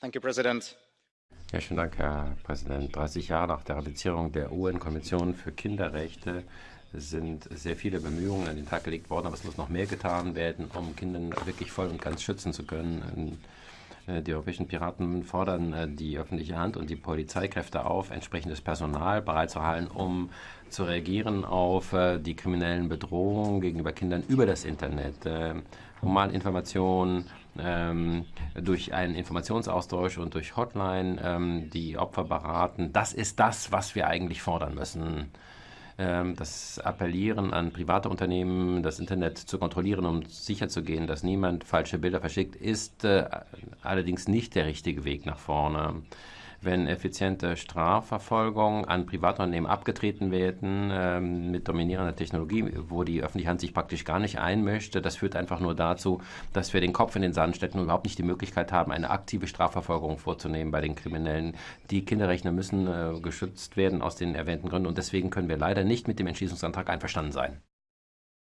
Thank you, President. Ja, schönen Dank, Herr Präsident. 30 Jahre nach der Ratifizierung der UN-Konvention für Kinderrechte sind sehr viele Bemühungen an den Tag gelegt worden, aber es muss noch mehr getan werden, um Kinder wirklich voll und ganz schützen zu können. Äh, die europäischen Piraten fordern äh, die öffentliche Hand und die Polizeikräfte auf, entsprechendes Personal bereitzuhalten, um zu reagieren auf äh, die kriminellen Bedrohungen gegenüber Kindern über das Internet. Humaninformationen, ähm, durch einen Informationsaustausch und durch Hotline ähm, die Opfer beraten. Das ist das, was wir eigentlich fordern müssen. Ähm, das Appellieren an private Unternehmen, das Internet zu kontrollieren, um sicherzugehen, dass niemand falsche Bilder verschickt, ist äh, allerdings nicht der richtige Weg nach vorne wenn effiziente Strafverfolgung an Privatunternehmen abgetreten werden ähm, mit dominierender Technologie, wo die öffentliche Hand sich praktisch gar nicht einmischt. Das führt einfach nur dazu, dass wir den Kopf in den Sand stecken und überhaupt nicht die Möglichkeit haben, eine aktive Strafverfolgung vorzunehmen bei den Kriminellen. Die Kinderrechner müssen äh, geschützt werden aus den erwähnten Gründen und deswegen können wir leider nicht mit dem Entschließungsantrag einverstanden sein.